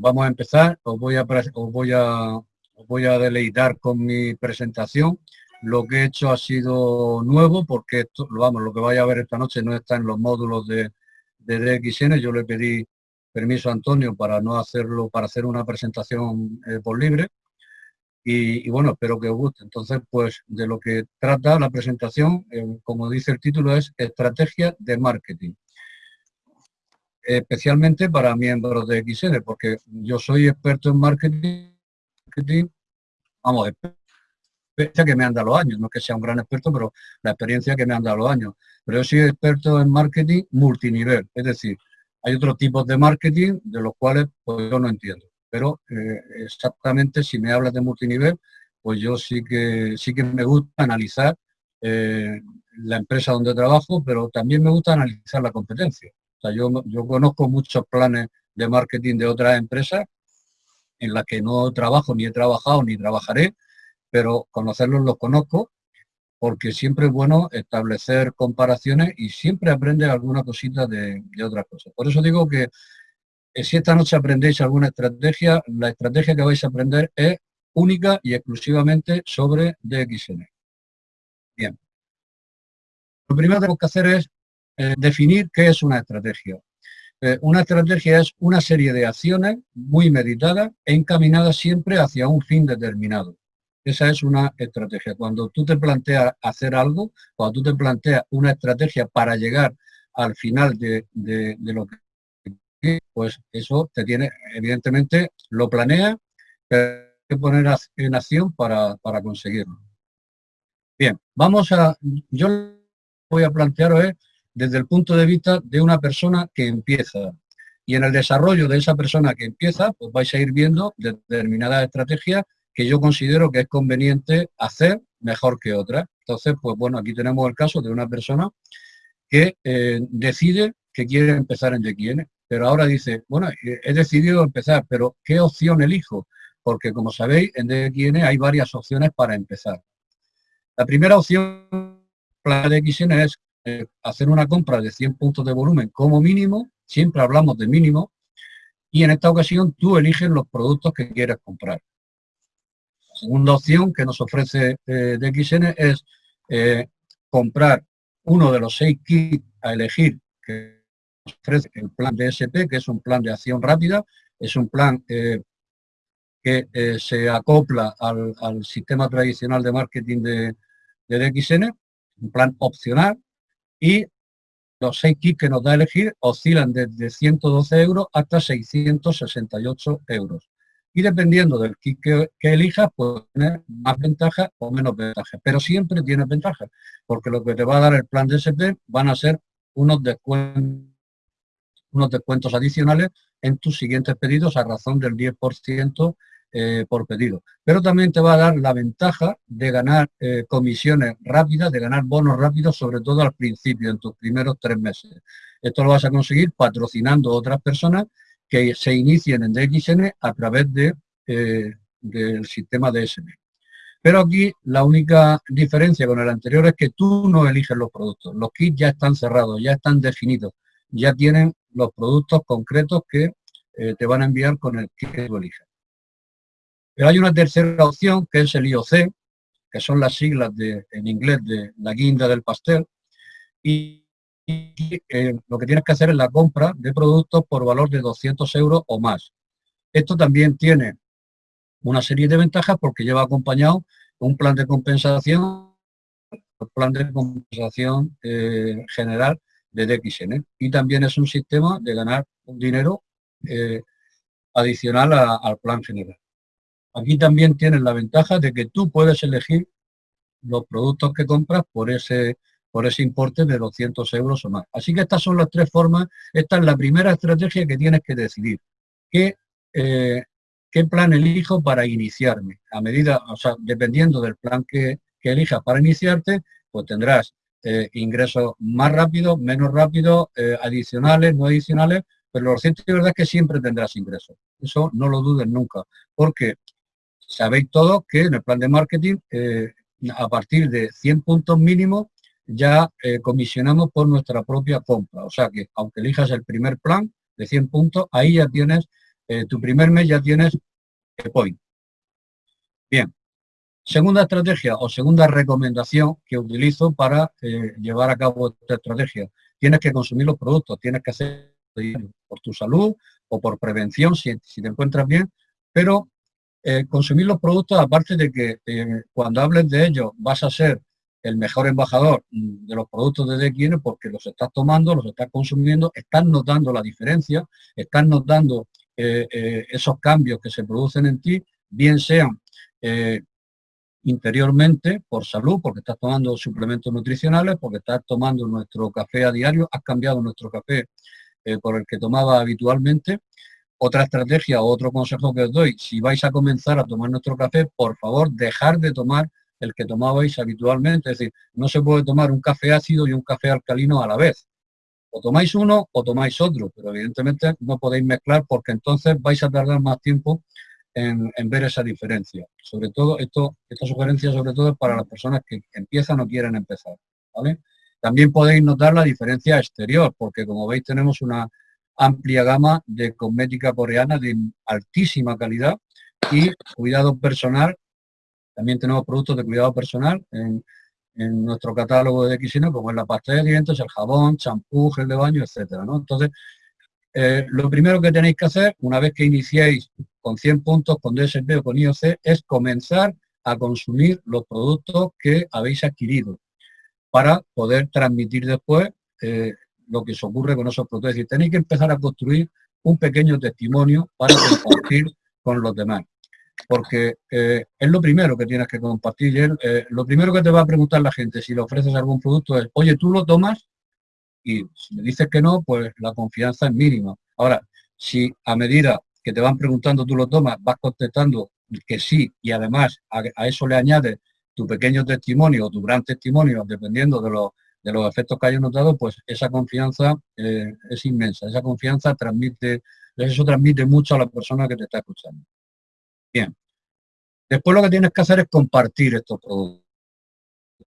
vamos a empezar, os voy a, os voy a, voy a deleitar con mi presentación. Lo que he hecho ha sido nuevo porque esto, vamos, lo que vaya a ver esta noche no está en los módulos de, de DXN. Yo le pedí permiso a Antonio para no hacerlo, para hacer una presentación eh, por libre. Y, bueno, espero que os guste. Entonces, pues de lo que trata la presentación, eh, como dice el título, es estrategia de marketing especialmente para miembros de XN, porque yo soy experto en marketing, vamos, experiencia que me han dado los años, no que sea un gran experto, pero la experiencia que me han dado los años. Pero yo soy experto en marketing multinivel, es decir, hay otros tipos de marketing de los cuales pues, yo no entiendo. Pero eh, exactamente si me hablas de multinivel, pues yo sí que sí que me gusta analizar eh, la empresa donde trabajo, pero también me gusta analizar la competencia. O sea, yo, conozco muchos planes de marketing de otras empresas en las que no trabajo, ni he trabajado, ni trabajaré, pero conocerlos los conozco porque siempre es bueno establecer comparaciones y siempre aprendes alguna cosita de, de otras cosas. Por eso digo que eh, si esta noche aprendéis alguna estrategia, la estrategia que vais a aprender es única y exclusivamente sobre DXN. Bien. Lo primero que tenemos que hacer es eh, definir qué es una estrategia. Eh, una estrategia es una serie de acciones muy meditadas e encaminadas siempre hacia un fin determinado. Esa es una estrategia. Cuando tú te planteas hacer algo, cuando tú te planteas una estrategia para llegar al final de, lo que pues eso te tiene, evidentemente, lo planea, pero hay que poner en acción para, para conseguirlo. Bien, vamos a, yo voy a plantearos es desde el punto de vista de una persona que empieza. Y en el desarrollo de esa persona que empieza, pues vais a ir viendo determinadas estrategias que yo considero que es conveniente hacer mejor que otras. Entonces, pues bueno, aquí tenemos el caso de una persona que eh, decide que quiere empezar en DXN, pero ahora dice, bueno, he decidido empezar, pero ¿qué opción elijo? Porque como sabéis, en DXN hay varias opciones para empezar. La primera opción para DXN es eh, hacer una compra de 100 puntos de volumen como mínimo, siempre hablamos de mínimo, y en esta ocasión tú eliges los productos que quieres comprar. La segunda opción que nos ofrece eh, DXN es eh, comprar uno de los seis kits a elegir que ofrece el plan DSP, que es un plan de acción rápida, es un plan que se acopla al, sistema tradicional de marketing de, de DXN, un plan opcional, y los seis kits que nos da a elegir oscilan desde 112 euros hasta 668 euros. Y dependiendo del kit que, elijas, puede tener más ventajas o menos ventajas. Pero siempre tiene ventajas, porque lo que te va a dar el plan de SP van a ser unos descuentos, unos descuentos adicionales en tus siguientes pedidos a razón del 10% eh, por pedido. Pero también te va a dar la ventaja de ganar eh, comisiones rápidas, de ganar bonos rápidos, sobre todo al principio, en tus primeros tres meses. Esto lo vas a conseguir patrocinando a otras personas que se inicien en DXN a través de, eh, del sistema DSM. Pero aquí la única diferencia con el anterior es que tú no eliges los productos. Los kits ya están cerrados, ya están definidos, ya tienen los productos concretos que te van a enviar con el que tú elijas. Pero hay una tercera opción que es el IOC, que son las siglas de, en inglés de la guinda del pastel, y, eh, lo que tienes que hacer es la compra de productos por valor de 200 euros o más. Esto también tiene una serie de ventajas porque lleva acompañado un plan de compensación, un plan de compensación eh, general de DXN. Y también es un sistema de ganar un dinero eh, adicional al plan general. Aquí también tienes la ventaja de que tú puedes elegir los productos que compras por ese, por ese importe de 200 euros o más. Así que estas son las tres formas, esta es la primera estrategia que tienes que decidir. ¿Qué, eh, qué plan elijo para iniciarme? A medida, o sea, dependiendo del plan que, elijas para iniciarte, pues tendrás eh, ingresos más rápidos, menos rápidos, eh, adicionales, no adicionales, pero lo cierto es verdad es que siempre tendrás ingresos. Eso no lo dudes nunca, porque Sabéis todos que en el plan de marketing, eh, a partir de 100 puntos mínimos, ya eh, comisionamos por nuestra propia compra. O sea que, aunque elijas el primer plan de 100 puntos, ahí ya tienes eh, tu primer mes ya tienes point. Bien. Segunda estrategia o segunda recomendación que utilizo para llevar a cabo esta estrategia. Tienes que consumir los productos, tienes que hacer por tu salud o por prevención si te encuentras bien, pero eh, consumir los productos, aparte de que eh, cuando hables de ellos vas a ser el mejor embajador mm, de los productos de DXN porque los estás tomando, los estás consumiendo, estás notando la diferencia, estás notando eh, esos cambios que se producen en ti, bien sean interiormente por salud, porque estás tomando suplementos nutricionales, porque estás tomando nuestro café a diario, has cambiado nuestro café por el que tomaba habitualmente, otra estrategia o otro consejo que os doy, si vais a comenzar a tomar nuestro café, por favor, dejar de tomar el que tomabais habitualmente. Es decir, no se puede tomar un café ácido y un café alcalino a la vez. O tomáis uno o tomáis otro, pero evidentemente no podéis mezclar porque entonces vais a tardar más tiempo en, ver esa diferencia. Sobre todo, esta sugerencia sobre todo es para las personas que empiezan o quieren empezar. También podéis notar la diferencia exterior, porque como veis tenemos una amplia gama de cosmética coreana de altísima calidad y cuidado personal. También tenemos productos de cuidado personal en, nuestro catálogo de Xino, como es la pasta de dientes, el jabón, champú, gel de baño, etcétera. Entonces, eh, lo primero que tenéis que hacer, una vez que iniciéis con 100 puntos, con DSP o con IOC, es comenzar a consumir los productos que habéis adquirido para poder transmitir después eh, lo que se ocurre con esos productos. Es decir, tenéis que empezar a construir un pequeño testimonio para compartir con los demás. Porque eh, es lo primero que tienes que compartir. Eh, lo primero que te va a preguntar la gente si le ofreces algún producto es, oye, ¿tú lo tomas? Y si me dices que no, pues la confianza es mínima. Ahora, si a medida que te van preguntando tú lo tomas, vas contestando que sí y además a, a eso le añades tu pequeño testimonio o tu gran testimonio, dependiendo de los de los efectos que hayas notado, pues esa confianza eh, es inmensa. Esa confianza transmite, eso transmite mucho a la persona que te está escuchando. Bien. Después lo que tienes que hacer es compartir estos productos.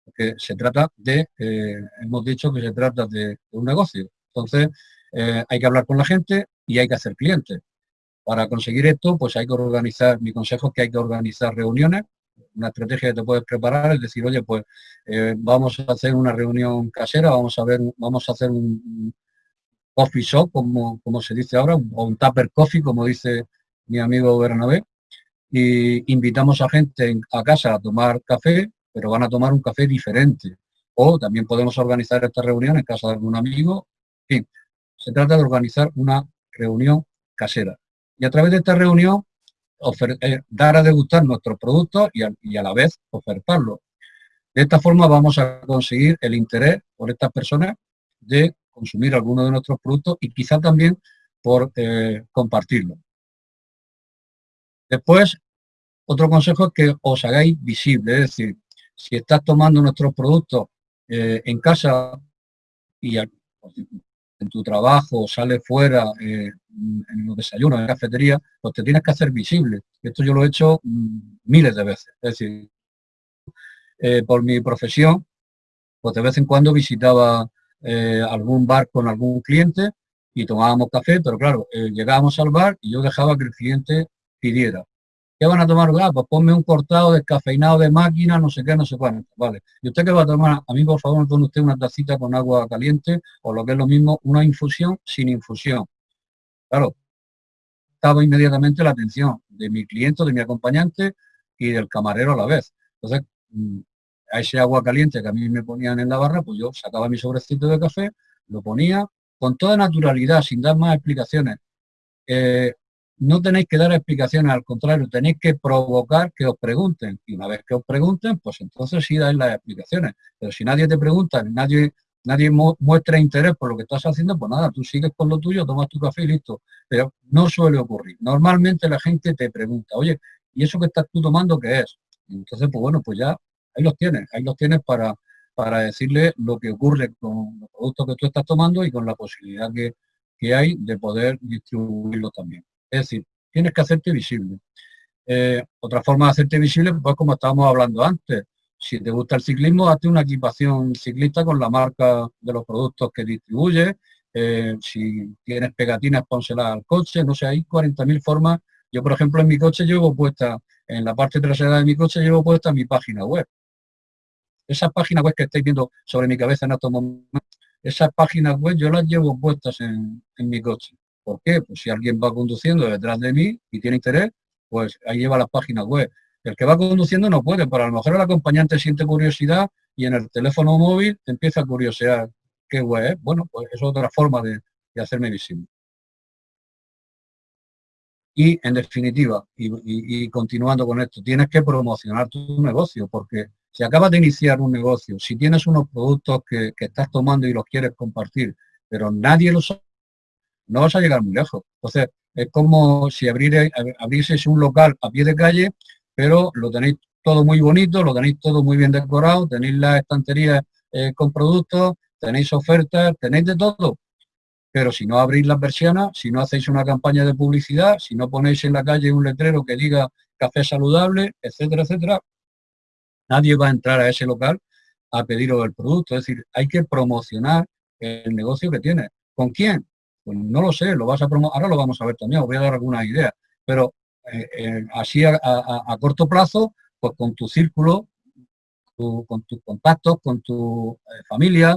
Porque se trata de, eh, hemos dicho que se trata de, un negocio. Entonces, eh, hay que hablar con la gente y hay que hacer clientes. Para conseguir esto, pues hay que organizar, mi consejo es que hay que organizar reuniones una estrategia que te puedes preparar es decir, oye, pues eh, vamos a hacer una reunión casera, vamos a ver, vamos a hacer un, coffee shop, como, como se dice ahora, o un tupper coffee, como dice mi amigo Bernabé, y invitamos a gente a casa a tomar café, pero van a tomar un café diferente. O también podemos organizar esta reunión en casa de algún amigo. En fin, se trata de organizar una reunión casera. Y a través de esta reunión eh, dar a degustar nuestros productos y a, la vez ofertarlos. De esta forma vamos a conseguir el interés por estas personas de consumir alguno de nuestros productos y quizá también por eh, compartirlo. Después, otro consejo es que os hagáis visible, es decir, si estás tomando nuestros productos eh, en casa y en tu trabajo, sales fuera, eh, en los desayunos, en la cafetería, pues te tienes que hacer visible. Esto yo lo he hecho mm, miles de veces. Es decir, eh, por mi profesión, pues de vez en cuando visitaba eh, algún bar con algún cliente y tomábamos café, pero claro, llegábamos al bar y yo dejaba que el cliente pidiera. ¿Qué van a tomar? Ah, pues ponme un cortado descafeinado de máquina, no sé qué, no sé cuánto. Vale. ¿Y usted qué va a tomar? A mí, por favor, pone usted una tacita con agua caliente o lo que es lo mismo, una infusión sin infusión. Claro, estaba inmediatamente la atención de mi cliente, de mi acompañante y del camarero a la vez. Entonces, mm, a ese agua caliente que a mí me ponían en la barra, pues yo sacaba mi sobrecito de café, lo ponía con toda naturalidad, sin dar más explicaciones. Eh, no tenéis que dar explicaciones, al contrario, tenéis que provocar que os pregunten. Y una vez que os pregunten, pues entonces sí dais las explicaciones. Pero si nadie te pregunta, nadie, nadie muestra interés por lo que estás haciendo, pues nada, tú sigues con lo tuyo, tomas tu café y listo. Pero no suele ocurrir. Normalmente la gente te pregunta, oye, ¿y eso que estás tú tomando qué es? entonces, pues bueno, pues ya ahí los tienes, ahí los tienes para, para decirle lo que ocurre con los productos que tú estás tomando y con la posibilidad que, que hay de poder distribuirlo también. Es decir, tienes que hacerte visible. Eh, otra forma de hacerte visible, pues como estábamos hablando antes, si te gusta el ciclismo, hazte una equipación ciclista con la marca de los productos que distribuye eh, si tienes pegatinas, pónselas al coche, no sé, hay 40.000 formas. Yo, por ejemplo, en mi coche llevo puesta, en la parte trasera de mi coche llevo puesta mi página web. Esa página web que estáis viendo sobre mi cabeza en estos momentos, esas páginas web yo las llevo puestas en mi coche. ¿Por qué? Pues si alguien va conduciendo detrás de mí y tiene interés, pues ahí lleva las páginas web. El que va conduciendo no puede, pero a lo mejor el acompañante siente curiosidad y en el teléfono móvil empieza a curiosear qué web es. Bueno, pues es otra forma de, hacerme visible. Y en definitiva, y, continuando con esto, tienes que promocionar tu negocio, porque si acabas de iniciar un negocio, si tienes unos productos que, estás tomando y los quieres compartir, pero nadie los no vas a llegar muy lejos. Entonces, es como si abrir, abrieseis un local a pie de calle, pero lo tenéis todo muy bonito, lo tenéis todo muy bien decorado, tenéis las estanterías eh, con productos, tenéis ofertas, tenéis de todo. Pero si no abrís las persianas, si no hacéis una campaña de publicidad, si no ponéis en la calle un letrero que diga café saludable, etcétera, etcétera, nadie va a entrar a ese local a pediros el producto. Es decir, hay que promocionar el negocio que tiene. ¿Con quién? Pues no lo sé, lo vas a ahora lo vamos a ver también, os voy a dar algunas ideas, pero eh, eh, así a, corto plazo, pues con tu círculo, con tus contactos, con tu eh, familia,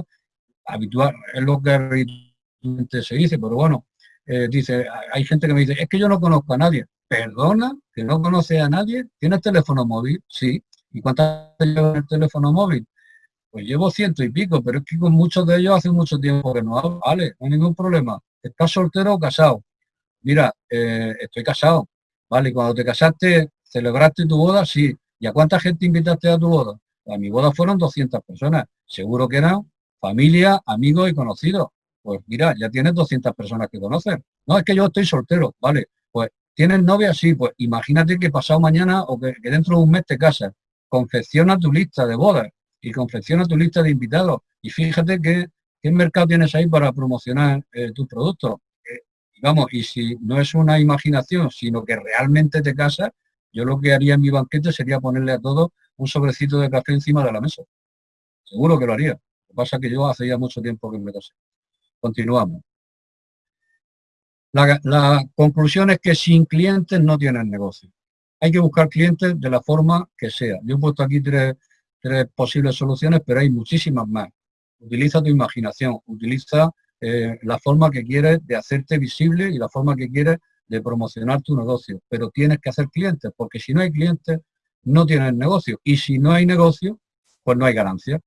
habitual, es lo que se dice, pero bueno, dice, hay gente que me dice, es que yo no conozco a nadie. Perdona, que no conoce a nadie, ¿tienes teléfono móvil? Sí. ¿Y cuántas llevan el teléfono móvil? Pues llevo ciento y pico, pero es que con muchos de ellos hace mucho tiempo que no hablo. Vale, no hay ningún problema. ¿Estás soltero o casado? Mira, eh, estoy casado. Vale, cuando te casaste, ¿celebraste tu boda? Sí. ¿Y a cuánta gente invitaste a tu boda? A mi boda fueron 200 personas. Seguro que eran familia, amigos y conocidos. Pues mira, ya tienes 200 personas que conoces. No, es que yo estoy soltero. Vale, pues ¿tienes novia? Sí, pues imagínate que pasado mañana o que, dentro de un mes te casas. Confecciona tu lista de bodas y confecciona tu lista de invitados. Y fíjate que ¿Qué mercado tienes ahí para promocionar eh, tus productos? Eh, vamos, y si no es una imaginación, sino que realmente te casas, yo lo que haría en mi banquete sería ponerle a todos un sobrecito de café encima de la mesa. Seguro que lo haría. Lo que pasa es que yo hace ya mucho tiempo que me casé. Continuamos. La, conclusión es que sin clientes no tienes negocio. Hay que buscar clientes de la forma que sea. Yo he puesto aquí tres posibles soluciones, pero hay muchísimas más utiliza tu imaginación, utiliza eh, la forma que quieres de hacerte visible y la forma que quieres de promocionar tu negocio. Pero tienes que hacer clientes, porque si no hay clientes, no tienes negocio. Y si no hay negocio, pues no hay ganancia.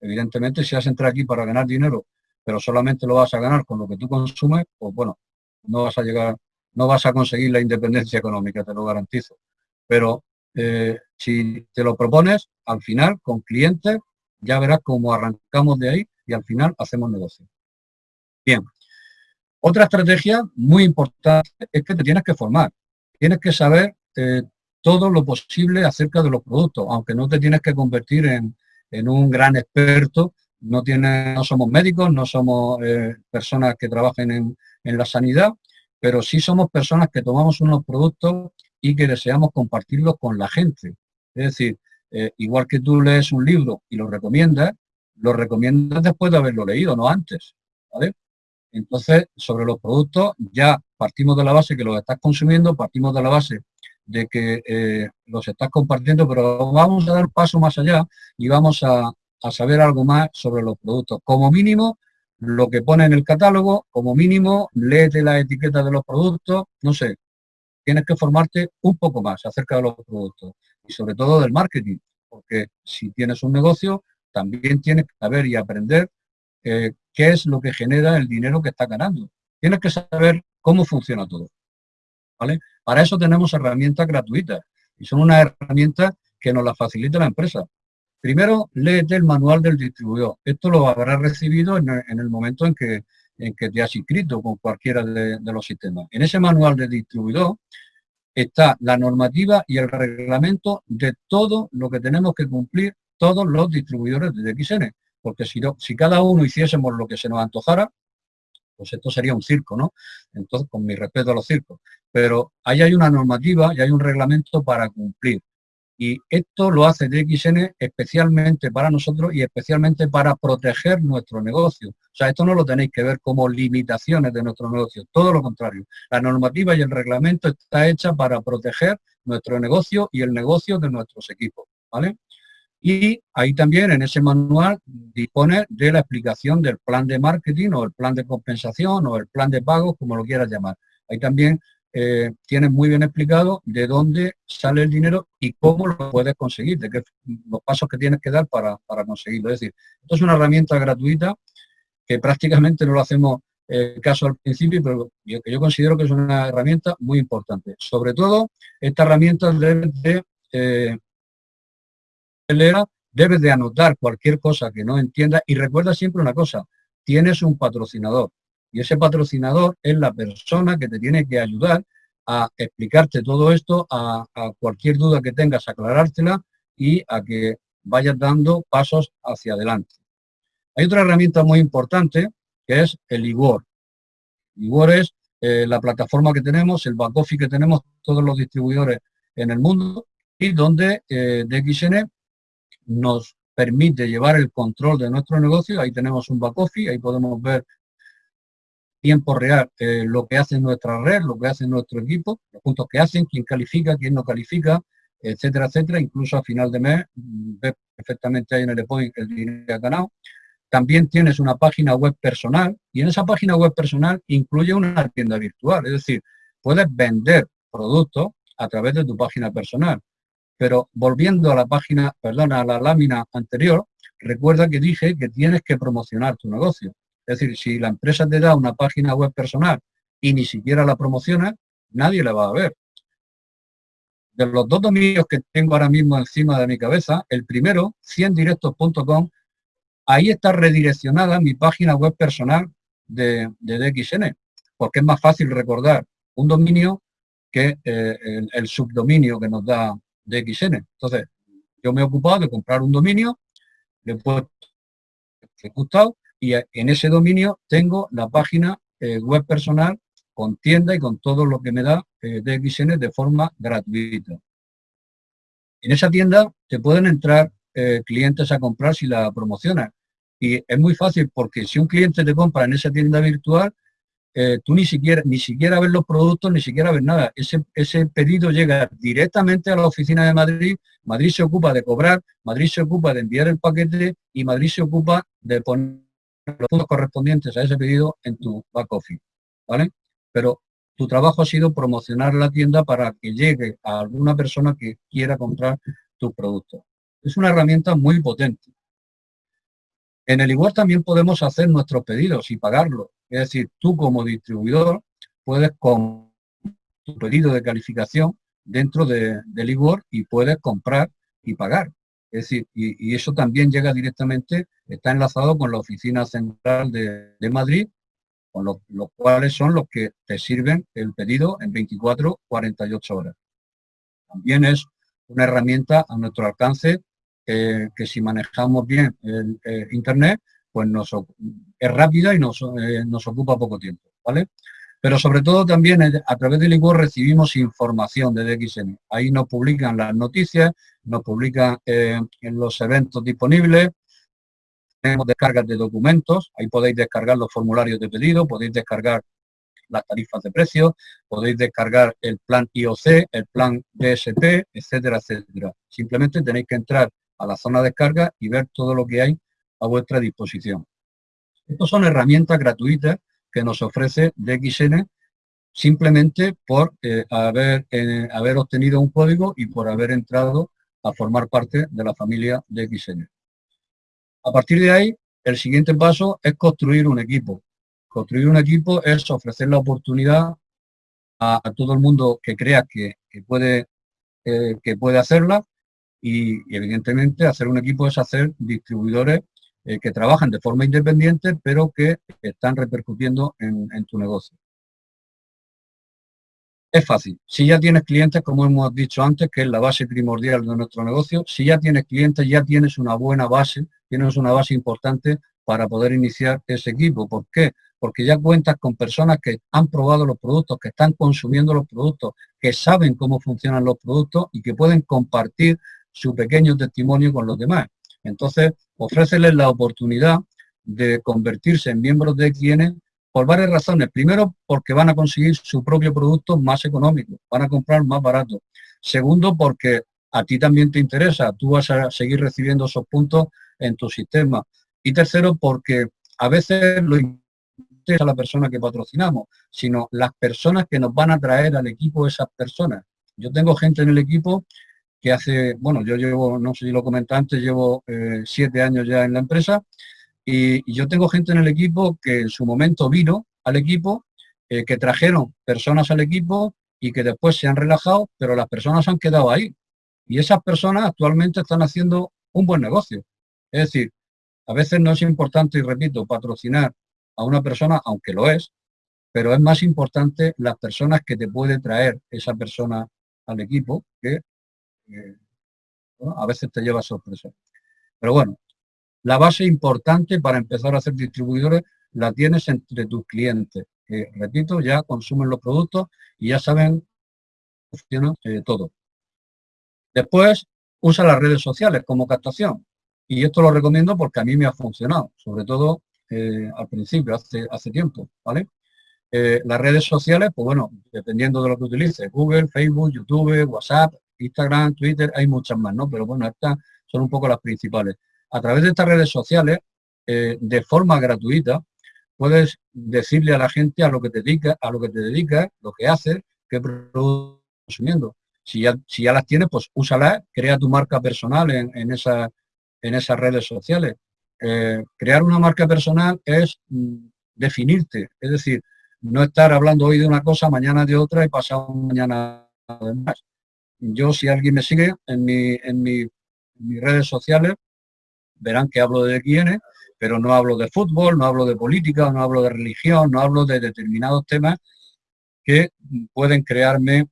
Evidentemente, si has entrado aquí para ganar dinero, pero solamente lo vas a ganar con lo que tú consumes, pues bueno, no vas a llegar, no vas a conseguir la independencia económica, te lo garantizo. Pero eh, si te lo propones, al final, con clientes, ya verás cómo arrancamos de ahí y al final hacemos negocio. Bien. Otra estrategia muy importante es que te tienes que formar. Tienes que saber eh, todo lo posible acerca de los productos, aunque no te tienes que convertir en, un gran experto. No, tiene, no somos médicos, no somos eh, personas que trabajen en, en la sanidad, pero sí somos personas que tomamos unos productos y que deseamos compartirlos con la gente. Es decir, eh, igual que tú lees un libro y lo recomiendas, lo recomiendas después de haberlo leído, no antes. Entonces, sobre los productos ya partimos de la base que los estás consumiendo, partimos de la base de que eh, los estás compartiendo, pero vamos a dar paso más allá y vamos a, a saber algo más sobre los productos. Como mínimo, lo que pone en el catálogo, como mínimo, léete la etiqueta de los productos, no sé, tienes que formarte un poco más acerca de los productos y sobre todo del marketing, porque si tienes un negocio, también tienes que saber y aprender eh, qué es lo que genera el dinero que está ganando. Tienes que saber cómo funciona todo. ¿vale? Para eso tenemos herramientas gratuitas y son unas herramientas que nos las facilita la empresa. Primero, léete el manual del distribuidor. Esto lo habrás recibido en, el momento en que, en que te has inscrito con cualquiera de, de los sistemas. En ese manual del distribuidor está la normativa y el reglamento de todo lo que tenemos que cumplir todos los distribuidores de XN. Porque si, no, si cada uno hiciésemos lo que se nos antojara, pues esto sería un circo, ¿no? Entonces, con mi respeto a los circos. Pero ahí hay una normativa y hay un reglamento para cumplir. Y esto lo hace DXN especialmente para nosotros y especialmente para proteger nuestro negocio. O sea, esto no lo tenéis que ver como limitaciones de nuestro negocio, todo lo contrario. La normativa y el reglamento está hecha para proteger nuestro negocio y el negocio de nuestros equipos, ¿vale? Y ahí también en ese manual dispone de la explicación del plan de marketing o el plan de compensación o el plan de pagos, como lo quieras llamar. Ahí también eh, tienes muy bien explicado de dónde sale el dinero y cómo lo puedes conseguir, de qué, los pasos que tienes que dar para, conseguirlo. Es decir, esto es una herramienta gratuita que prácticamente no lo hacemos eh, caso al principio, pero yo, yo considero que es una herramienta muy importante. Sobre todo, esta herramienta de eh, debes de anotar cualquier cosa que no entienda y recuerda siempre una cosa, tienes un patrocinador. Y ese patrocinador es la persona que te tiene que ayudar a explicarte todo esto, a, cualquier duda que tengas, aclarártela y a que vayas dando pasos hacia adelante. Hay otra herramienta muy importante que es el IWOR. IWOR es eh, la plataforma que tenemos, el back office que tenemos todos los distribuidores en el mundo y donde eh, DXN nos permite llevar el control de nuestro negocio. Ahí tenemos un back office, ahí podemos ver tiempo real eh, lo que hace nuestra red, lo que hace nuestro equipo, los puntos que hacen, quién califica, quién no califica, etcétera, etcétera. Incluso a final de mes mm, ves perfectamente ahí en el point el dinero que ha ganado. También tienes una página web personal y en esa página web personal incluye una tienda virtual. Es decir, puedes vender productos a través de tu página personal. Pero volviendo a la página, perdona, a la lámina anterior, recuerda que dije que tienes que promocionar tu negocio. Es decir, si la empresa te da una página web personal y ni siquiera la promociona, nadie la va a ver. De los dos dominios que tengo ahora mismo encima de mi cabeza, el primero, 100directos.com, ahí está redireccionada mi página web personal de, DXN, porque es más fácil recordar un dominio que eh, el, subdominio que nos da DXN. Entonces, yo me he ocupado de comprar un dominio, le he puesto ejecutado y en ese dominio tengo la página eh, web personal con tienda y con todo lo que me da eh, DXN de forma gratuita. En esa tienda te pueden entrar eh, clientes a comprar si la promocionas. Y es muy fácil porque si un cliente te compra en esa tienda virtual, tú ni siquiera, ni siquiera ves los productos, ni siquiera ves nada. Ese, ese pedido llega directamente a la oficina de Madrid, Madrid se ocupa de cobrar, Madrid se ocupa de enviar el paquete y Madrid se ocupa de poner los puntos correspondientes a ese pedido en tu back office, ¿vale? Pero tu trabajo ha sido promocionar la tienda para que llegue a alguna persona que quiera comprar tus productos. Es una herramienta muy potente. En el igual también podemos hacer nuestros pedidos y pagarlos. Es decir, tú como distribuidor puedes con tu pedido de calificación dentro de, del igual y puedes comprar y pagar. Es decir, y, eso también llega directamente, está enlazado con la oficina central de, Madrid, con los, cuales son los que te sirven el pedido en 24, 48 horas. También es una herramienta a nuestro alcance que si manejamos bien el, Internet, pues nos, es rápida y nos, eh, nos ocupa poco tiempo. ¿vale? Pero sobre todo también a través del ICO recibimos información de DXN. Ahí nos publican las noticias, nos publican eh, los eventos disponibles, tenemos descargas de documentos, ahí podéis descargar los formularios de pedido, podéis descargar las tarifas de precios, podéis descargar el plan IOC, el plan DSP, etcétera, etcétera. Simplemente tenéis que entrar a la zona de descarga y ver todo lo que hay a vuestra disposición. Estas son herramientas gratuitas que nos ofrece DXN simplemente por eh, haber, eh, haber obtenido un código y por haber entrado a formar parte de la familia DXN. A partir de ahí, el siguiente paso es construir un equipo. Construir un equipo es ofrecer la oportunidad a, todo el mundo que crea que, puede, eh, que puede hacerla y, y, evidentemente hacer un equipo es hacer distribuidores eh, que trabajan de forma independiente, pero que están repercutiendo en, tu negocio. Es fácil. Si ya tienes clientes, como hemos dicho antes, que es la base primordial de nuestro negocio, si ya tienes clientes, ya tienes una buena base, tienes una base importante para poder iniciar ese equipo. ¿Por qué? Porque ya cuentas con personas que han probado los productos, que están consumiendo los productos, que saben cómo funcionan los productos y que pueden compartir su pequeño testimonio con los demás. Entonces, ofréceles la oportunidad de convertirse en miembros de quienes por varias razones. Primero, porque van a conseguir su propio producto más económico, van a comprar más barato. Segundo, porque a ti también te interesa, tú vas a seguir recibiendo esos puntos en tu sistema. Y tercero, porque a veces lo interesa la persona que patrocinamos, sino las personas que nos van a traer al equipo esas personas. Yo tengo gente en el equipo que hace, bueno, yo llevo, no sé si lo comenté antes, llevo eh, siete años ya en la empresa y, yo tengo gente en el equipo que en su momento vino al equipo, eh, que trajeron personas al equipo y que después se han relajado, pero las personas han quedado ahí. Y esas personas actualmente están haciendo un buen negocio. Es decir, a veces no es importante, y repito, patrocinar a una persona, aunque lo es, pero es más importante las personas que te puede traer esa persona al equipo, que a veces te lleva sorpresa. Pero bueno, la base importante para empezar a hacer distribuidores la tienes entre tus clientes, que, repito, ya consumen los productos y ya saben funciona eh, todo. Después, usa las redes sociales como captación. Y esto lo recomiendo porque a mí me ha funcionado, sobre todo eh, al principio, hace, hace tiempo, ¿vale? Eh, las redes sociales, pues bueno, dependiendo de lo que utilices, Google, Facebook, YouTube, WhatsApp, Instagram, Twitter, hay muchas más, ¿no? Pero bueno, estas son un poco las principales a través de estas redes sociales, eh, de forma gratuita, puedes decirle a la gente a lo que te dedicas, a lo que te dedicas, lo que haces, qué productos consumiendo. Si ya, si ya las tienes, pues úsalas, crea tu marca personal en, en, en esas redes sociales. Eh, crear una marca personal es mm, definirte, es decir, no estar hablando hoy de una cosa, mañana de otra y pasado mañana de más. Yo, si alguien me sigue en, mi, en mis redes sociales, verán que hablo de quiénes, pero no hablo de fútbol, no hablo de política, no hablo de religión, no hablo de determinados temas que pueden crearme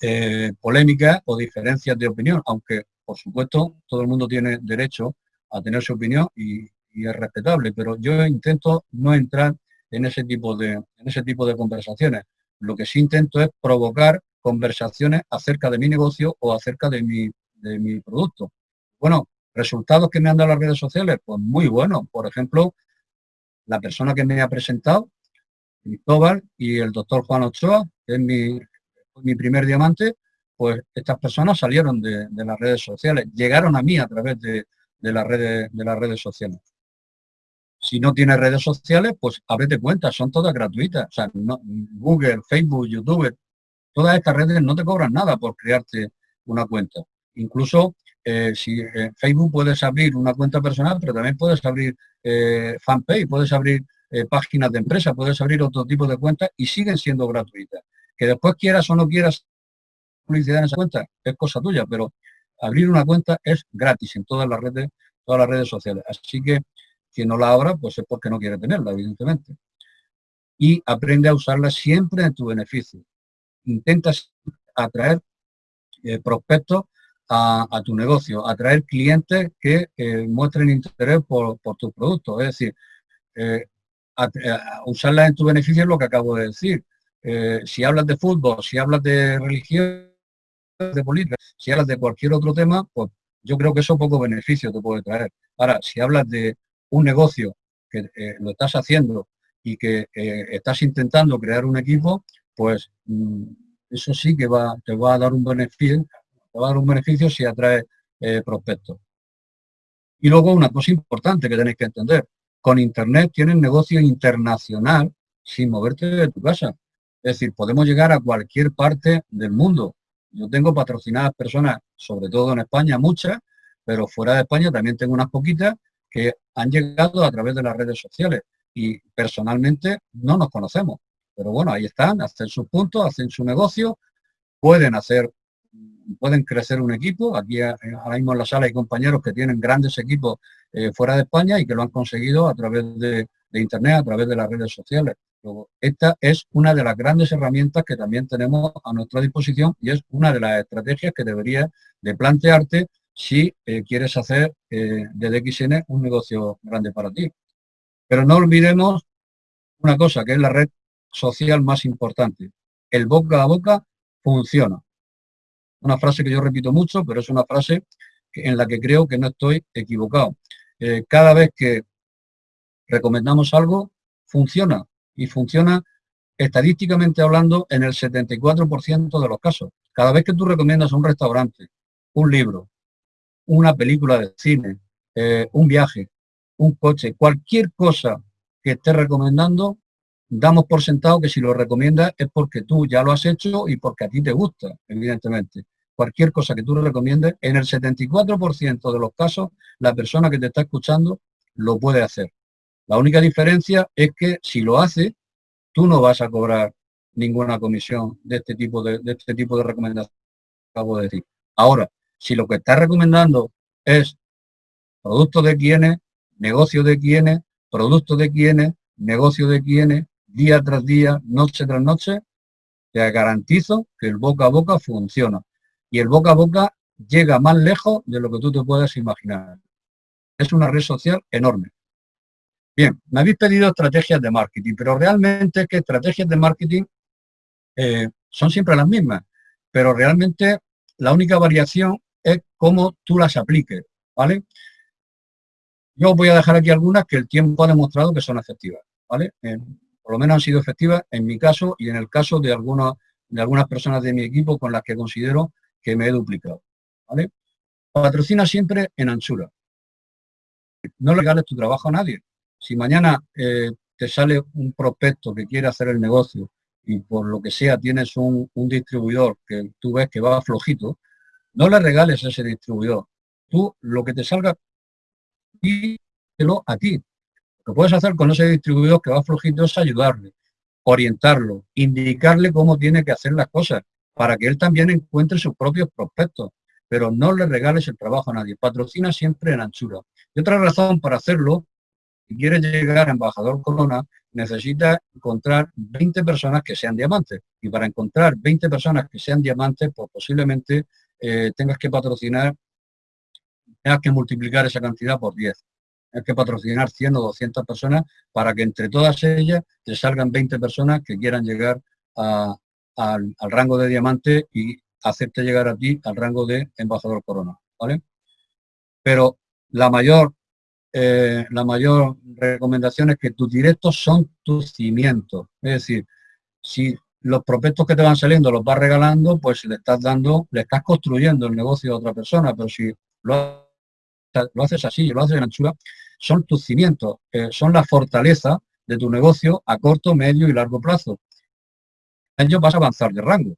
eh, polémicas o diferencias de opinión, aunque por supuesto todo el mundo tiene derecho a tener su opinión y, es respetable, pero yo intento no entrar en ese tipo de en ese tipo de conversaciones. Lo que sí intento es provocar conversaciones acerca de mi negocio o acerca de mi, de mi producto. Bueno, ¿Resultados que me han dado las redes sociales? Pues muy buenos. Por ejemplo, la persona que me ha presentado, Cristóbal y el doctor Juan Ochoa, que es mi, mi primer diamante, pues estas personas salieron de, las redes sociales, llegaron a mí a través de, las redes, de las redes sociales. Si no tienes redes sociales, pues ábrete cuenta, son todas gratuitas. O sea, Google, Facebook, YouTube, todas estas redes no te cobran nada por crearte una cuenta. Incluso eh, si eh, Facebook puedes abrir una cuenta personal, pero también puedes abrir eh, fanpage, puedes abrir páginas de empresa, puedes abrir otro tipo de cuentas y siguen siendo gratuitas. Que después quieras o no quieras publicidad en esa cuenta, es cosa tuya, pero abrir una cuenta es gratis en todas las redes, todas las redes sociales. Así que quien no la abra, pues es porque no quiere tenerla, evidentemente. Y aprende a usarla siempre en tu beneficio. Intentas atraer prospectos a, tu negocio, atraer clientes que muestren interés por, tus productos. Es decir, eh, eh, usarlas en tu beneficio es lo que acabo de decir. Eh, si hablas de fútbol, si hablas de religión, de política, si hablas de cualquier otro tema, pues yo creo que eso poco beneficio te puede traer. Ahora, si hablas de un negocio que lo estás haciendo y que estás intentando crear un equipo, pues mm, eso sí que va, te va a dar un beneficio, va a dar un beneficio si atrae eh, prospectos. Y luego una cosa importante que tenéis que entender, con Internet tienes negocio internacional sin moverte de tu casa. Es decir, podemos llegar a cualquier parte del mundo. Yo tengo patrocinadas personas, sobre todo en España, muchas, pero fuera de España también tengo unas poquitas que han llegado a través de las redes sociales y personalmente no nos conocemos. Pero bueno, ahí están, hacen sus puntos, hacen su negocio, pueden hacer pueden crecer un equipo. Aquí eh, ahora mismo en la sala hay compañeros que tienen grandes equipos eh, fuera de España y que lo han conseguido a través de, Internet, a través de las redes sociales. esta es una de las grandes herramientas que también tenemos a nuestra disposición y es una de las estrategias que deberías de plantearte si eh, quieres hacer de DXN un negocio grande para ti. Pero no olvidemos una cosa, que es la red social más importante, el boca a boca funciona. Una frase que yo repito mucho, pero es una frase en la que creo que no estoy equivocado. Eh, cada vez que recomendamos algo, funciona. Y funciona estadísticamente hablando en el 74% de los casos. Cada vez que tú recomiendas un restaurante, un libro, una película de cine, eh, un viaje, un coche, cualquier cosa que estés recomendando, damos por sentado que si lo recomiendas es porque tú ya lo has hecho y porque a ti te gusta, evidentemente. Cualquier cosa que tú recomiendes, en el 74% de los casos, la persona que te está escuchando lo puede hacer. La única diferencia es que si lo hace, tú no vas a cobrar ninguna comisión de este tipo de, de este tipo de recomendaciones que acabo de decir. Ahora, si lo que estás recomendando es producto de quienes, negocio de quienes, producto de quienes, negocio de quienes, día tras día, noche tras noche, te garantizo que el boca a boca funciona. Y el boca a boca llega más lejos de lo que tú te puedes imaginar. Es una red social enorme. Bien, me habéis pedido estrategias de marketing, pero realmente es que estrategias de marketing eh, son siempre las mismas, pero realmente la única variación es cómo tú las apliques, ¿vale? Yo voy a dejar aquí algunas que el tiempo ha demostrado que son efectivas, ¿vale? Por lo menos han sido efectivas en mi caso y en el caso de, algunas de algunas personas de mi equipo con las que considero que me he duplicado. Patrocina siempre en anchura. No le regales tu trabajo a nadie. Si mañana eh, te sale un prospecto que quiere hacer el negocio y por lo que sea tienes un, un distribuidor que tú ves que va flojito, no le regales a ese distribuidor. Tú lo que te salga, díselo a ti. Lo puedes hacer con ese distribuidor que va flojito es ayudarle, orientarlo, indicarle cómo tiene que hacer las cosas, para que él también encuentre sus propios prospectos. Pero no le regales el trabajo a nadie. Patrocina siempre en anchura. Y otra razón para hacerlo, si quieres llegar a embajador Corona, necesitas encontrar 20 personas que sean diamantes. Y para encontrar 20 personas que sean diamantes, pues posiblemente eh, tengas que patrocinar, tengas que multiplicar esa cantidad por 10. Tienes que patrocinar 100 o 200 personas para que entre todas ellas te salgan 20 personas que quieran llegar al, rango de diamante y hacerte llegar a ti al rango de embajador corona, ¿vale? Pero la mayor, eh, la mayor recomendación es que tus directos son tus cimientos. Es decir, si los prospectos que te van saliendo los vas regalando, pues le estás dando, le estás construyendo el negocio a otra persona, pero si lo, lo haces así, lo haces en anchura, son tus cimientos, son la fortaleza de tu negocio a corto, medio y largo plazo. Ellos vas a avanzar de rango.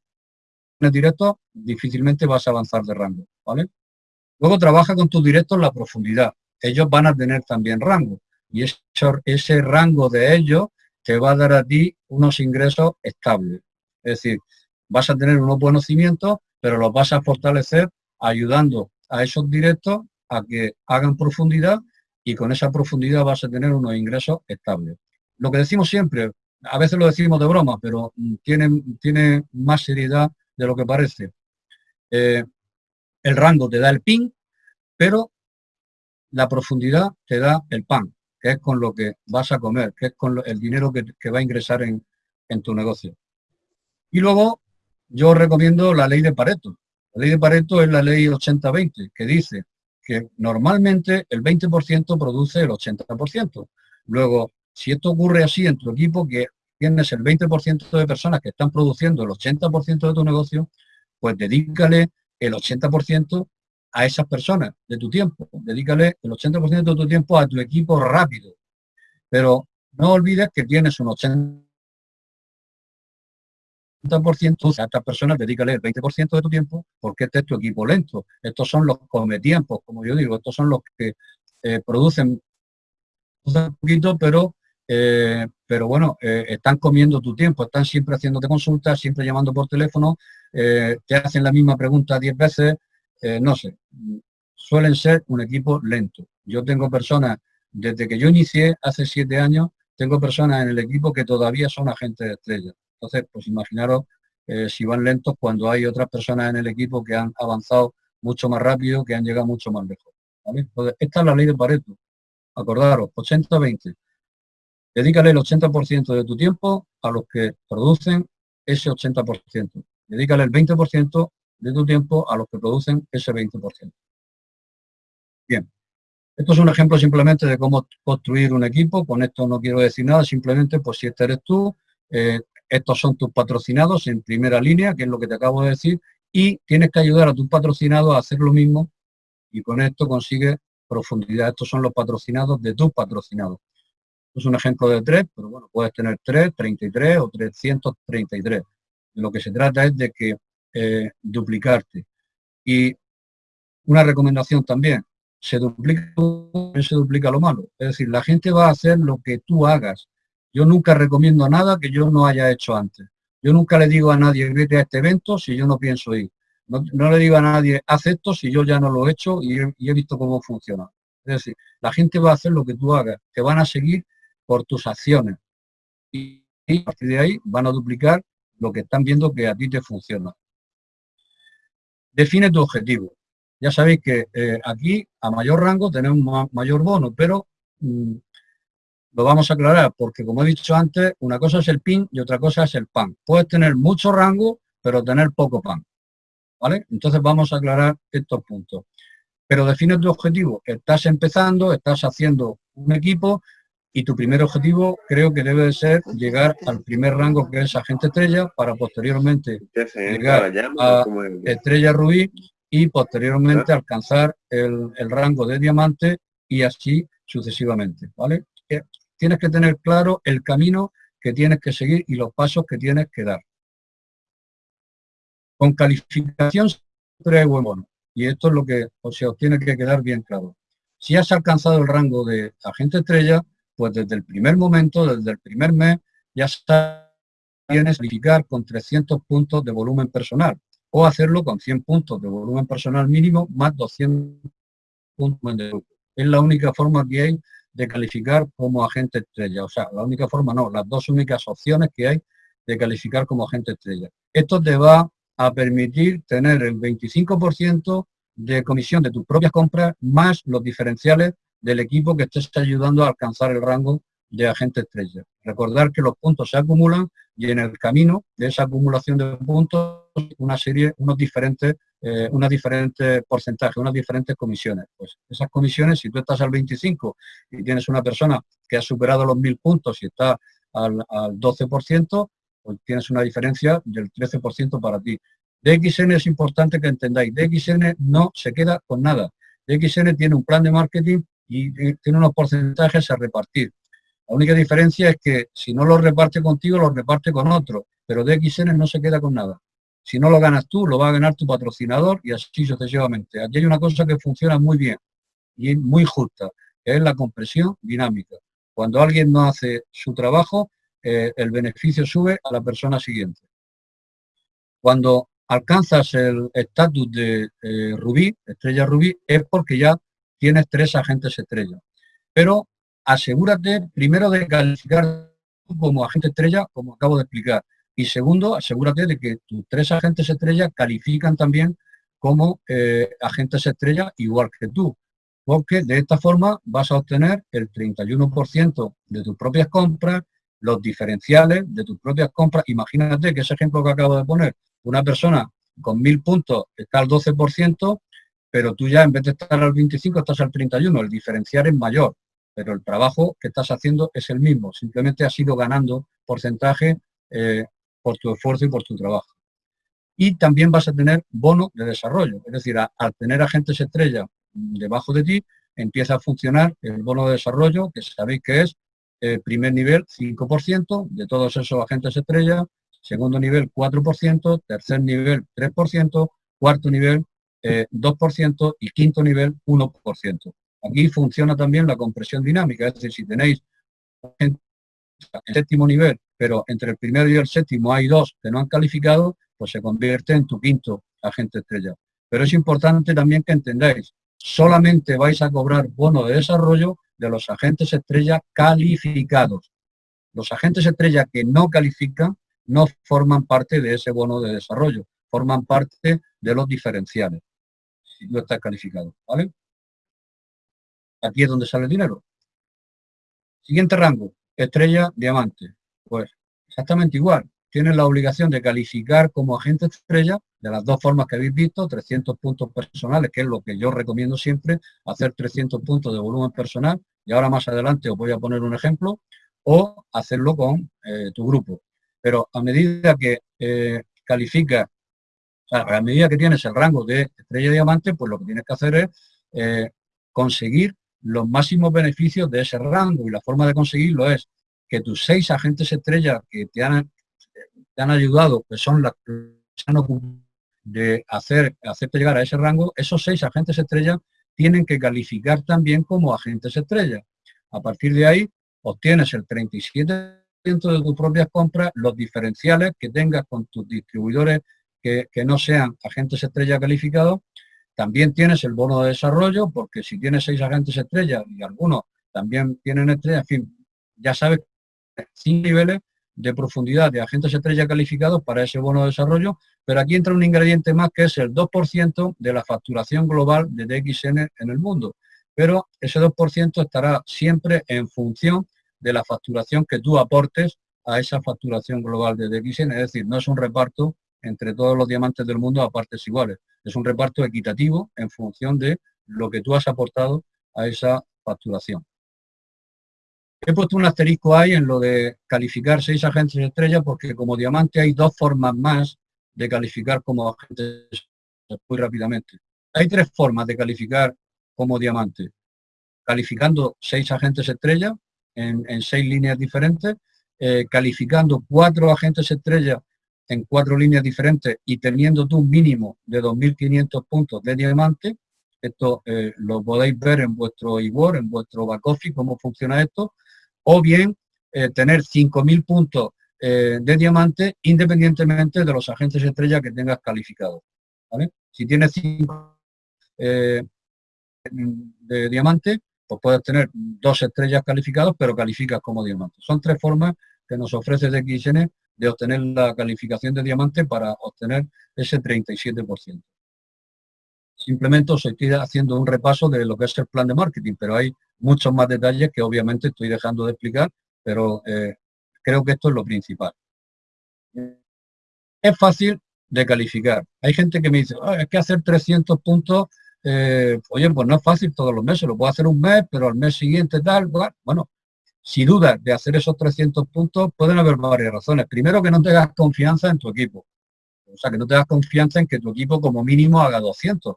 En el directo difícilmente vas a avanzar de rango, ¿vale? Luego trabaja con tus directos la profundidad. Ellos van a tener también rango. Y ese, ese rango de ellos te va a dar a ti unos ingresos estables. Es decir, vas a tener unos buenos cimientos, pero los vas a fortalecer ayudando a esos directos a que hagan profundidad y con esa profundidad vas a tener unos ingresos estables. Lo que decimos siempre, a veces lo decimos de broma, pero tiene, tiene más seriedad de lo que parece. Eh, el rango te da el pin, pero la profundidad te da el pan que es con lo que vas a comer, que es con el dinero que, va a ingresar en, tu negocio. Y luego yo recomiendo la ley de Pareto. La ley de Pareto es la ley 80-20, que dice que normalmente el 20% produce el 80%. Luego, si esto ocurre así en tu equipo, que tienes el 20% de personas que están produciendo el 80% de tu negocio, pues dedícale el 80% a esas personas de tu tiempo. Dedícale el 80% de tu tiempo a tu equipo rápido. Pero no olvides que tienes un 80% a estas personas, dedícale el 20% de tu tiempo porque este es tu equipo lento. Estos son los cometiempos, como yo digo, estos son los que eh, producen un poquito, pero, eh, pero bueno, eh, están comiendo tu tiempo, están siempre haciéndote consultas, siempre llamando por teléfono, te hacen la misma pregunta 10 veces, eh, no sé, suelen ser un equipo lento. Yo tengo personas, desde que yo inicié hace siete años, tengo personas en el equipo que todavía son agentes de estrella. Entonces, pues imaginaros eh, si van lentos cuando hay otras personas en el equipo que han avanzado mucho más rápido, que han llegado mucho más lejos. Entonces, esta es la ley de Pareto. Acordaros, 80-20. Dedícale el 80% de tu tiempo a los que producen ese 80%. Dedícale el 20% de tu tiempo a los que producen ese 20%. Bien, esto es un ejemplo simplemente de cómo construir un equipo. Con esto no quiero decir nada, simplemente pues si este eres tú, eh, estos son tus patrocinados en primera línea, que es lo que te acabo de decir, y tienes que ayudar a tus patrocinados a hacer lo mismo y con esto consigues profundidad. Estos son los patrocinados de tus patrocinados. Es un ejemplo de tres, pero bueno, puedes tener tres, 33 o 333. De lo que se trata es de que eh, duplicarte. Y una recomendación también, se duplica, se duplica lo malo. Es decir, la gente va a hacer lo que tú hagas. Yo nunca recomiendo nada que yo no haya hecho antes. Yo nunca le digo a nadie, vete a este evento si yo no pienso ir. No, le digo a nadie, haz esto si yo ya no lo he hecho y he, visto cómo funciona. Es decir, la gente va a hacer lo que tú hagas. Te van a seguir por tus acciones. Y, a partir de ahí van a duplicar lo que están viendo que a ti te funciona. Define tu objetivo. Ya sabéis que eh, aquí a mayor rango tenemos mayor bono, pero mm, lo vamos a aclarar porque como he dicho antes, una cosa es el PIN y otra cosa es el PAN. Puedes tener mucho rango, pero tener poco PAN. ¿Vale? Entonces vamos a aclarar estos puntos. Pero define tu objetivo. Estás empezando, estás haciendo un equipo y tu primer objetivo creo que debe de ser llegar al primer rango que es agente estrella para posteriormente llegar a estrella rubí y posteriormente alcanzar el, el rango de diamante y así sucesivamente, ¿vale? Tienes que tener claro el camino que tienes que seguir y los pasos que tienes que dar. Con calificación siempre buen bono. Y esto es lo que o sea, os tiene que quedar bien claro. Si has alcanzado el rango de agente estrella, pues desde el primer momento, desde el primer mes, ya tienes que calificar con 300 puntos de volumen personal o hacerlo con 100 puntos de volumen personal mínimo más 200 puntos de grupo. Es la única forma que hay de calificar como agente estrella. O sea, la única forma no, las dos únicas opciones que hay de calificar como agente estrella. Esto te va a permitir tener el 25% de comisión de tus propias compras más los diferenciales del equipo que estés ayudando a alcanzar el rango de agente estrella. Recordar que los puntos se acumulan y en el camino de esa acumulación de puntos una serie, unos diferentes, eh, unas diferentes porcentajes, unas diferentes comisiones. Pues esas comisiones, si tú estás al 25 y tienes una persona que ha superado los 1000 puntos y está al, al 12%, pues tienes una diferencia del 13% para ti. DXN es importante que entendáis, DXN no se queda con nada. DXN tiene un plan de marketing y tiene unos porcentajes a repartir. La única diferencia es que si no lo reparte contigo, lo reparte con otro, pero DXN no se queda con nada. Si no lo ganas tú, lo va a ganar tu patrocinador y así sucesivamente. Aquí hay una cosa que funciona muy bien y muy justa, que es la compresión dinámica. Cuando alguien no hace su trabajo, eh, el beneficio sube a la persona siguiente. Cuando alcanzas el estatus de eh, rubí, estrella rubí, es porque ya tienes tres agentes estrella. Pero asegúrate primero de calificar como agente estrella, como acabo de explicar. Y segundo, asegúrate de que tus tres agentes estrella califican también como eh, agentes estrella igual que tú. Porque de esta forma vas a obtener el 31% de tus propias compras, los diferenciales de tus propias compras. Imagínate que ese ejemplo que acabo de poner, una persona con mil puntos está al 12%, pero tú ya en vez de estar al 25 estás al 31, el diferencial es mayor pero el trabajo que estás haciendo es el mismo, simplemente has ido ganando porcentaje eh, por tu esfuerzo y por tu trabajo. Y también vas a tener bono de desarrollo, es decir, al tener agentes estrella debajo de ti, empieza a funcionar el bono de desarrollo, que sabéis que es eh, primer nivel 5% de todos esos agentes estrella, segundo nivel 4%, tercer nivel 3%, cuarto nivel 2% eh, y quinto nivel 1%. Aquí funciona también la compresión dinámica, es decir, si tenéis en séptimo nivel, pero entre el primero y el séptimo hay dos que no han calificado, pues se convierte en tu quinto agente estrella. Pero es importante también que entendáis, solamente vais a cobrar bono de desarrollo de los agentes estrella calificados. Los agentes estrella que no califican no forman parte de ese bono de desarrollo, forman parte de los diferenciales, si no está calificado, ¿vale? Aquí es donde sale el dinero. Siguiente rango, estrella, diamante. Pues exactamente igual. tienes la obligación de calificar como agente estrella de las dos formas que habéis visto, 300 puntos personales, que es lo que yo recomiendo siempre, hacer 300 puntos de volumen personal, y ahora más adelante os voy a poner un ejemplo, o hacerlo con eh, tu grupo. Pero a medida que eh, califica, a medida que tienes el rango de estrella diamante, pues lo que tienes que hacer es eh, conseguir los máximos beneficios de ese rango y la forma de conseguirlo es que tus seis agentes estrellas que te han, te han ayudado, que son las que han de hacer, hacerte llegar a ese rango, esos seis agentes estrellas tienen que calificar también como agentes estrellas. A partir de ahí, obtienes el 37% de tus propias compras, los diferenciales que tengas con tus distribuidores que, que no sean agentes estrellas calificados, también tienes el bono de desarrollo, porque si tienes seis agentes estrellas y algunos también tienen estrellas, en fin, ya sabes, cinco niveles de profundidad de agentes estrella calificados para ese bono de desarrollo, pero aquí entra un ingrediente más que es el 2% de la facturación global de DXN en el mundo. Pero ese 2% estará siempre en función de la facturación que tú aportes a esa facturación global de DXN, es decir, no es un reparto entre todos los diamantes del mundo a partes iguales, es un reparto equitativo en función de lo que tú has aportado a esa facturación. He puesto un asterisco ahí en lo de calificar seis agentes estrella porque como diamante hay dos formas más de calificar como agentes muy rápidamente. Hay tres formas de calificar como diamante. Calificando seis agentes estrella en, seis líneas diferentes, eh, calificando cuatro agentes estrella en cuatro líneas diferentes y teniendo tú un mínimo de 2.500 puntos de diamante, esto eh, lo podéis ver en vuestro eWord, en vuestro back office, cómo funciona esto, o bien eh, tener 5.000 puntos eh, de diamante independientemente de los agentes estrella que tengas calificados. Si tienes 5 eh, de diamante, pues puedes tener dos estrellas calificadas, pero calificas como diamante. Son tres formas que nos ofrece DXN de obtener la calificación de diamante para obtener ese 37%. Simplemente os estoy haciendo un repaso de lo que es el plan de marketing, pero hay muchos más detalles que obviamente estoy dejando de explicar, pero eh, creo que esto es lo principal. Es fácil de calificar. Hay gente que me dice, ah, es que hacer 300 puntos, eh, oye, pues no es fácil todos los meses, lo puedo hacer un mes, pero al mes siguiente tal, bueno, si dudas de hacer esos 300 puntos, pueden haber varias razones. Primero, que no tengas confianza en tu equipo. O sea, que no tengas confianza en que tu equipo como mínimo haga 200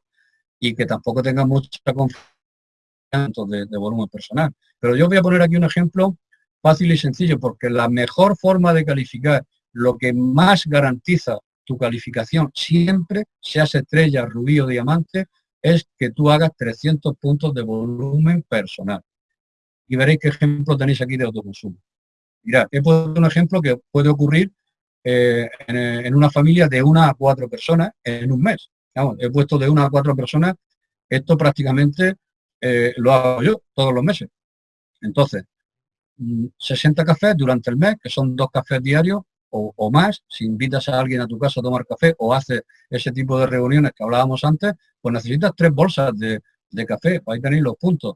y que tampoco tenga mucha confianza de, de volumen personal. Pero yo voy a poner aquí un ejemplo fácil y sencillo, porque la mejor forma de calificar, lo que más garantiza tu calificación siempre, seas estrella, rubí o diamante, es que tú hagas 300 puntos de volumen personal. Y veréis qué ejemplo tenéis aquí de autoconsumo. Mirad, he puesto un ejemplo que puede ocurrir eh, en, una familia de una a cuatro personas en un mes he puesto de una a cuatro personas, esto prácticamente eh, lo hago yo todos los meses. Entonces, 60 mm, cafés durante el mes, que son dos cafés diarios o, más, si invitas a alguien a tu casa a tomar café o haces ese tipo de reuniones que hablábamos antes, pues necesitas tres bolsas de, de café, ahí tenéis los puntos.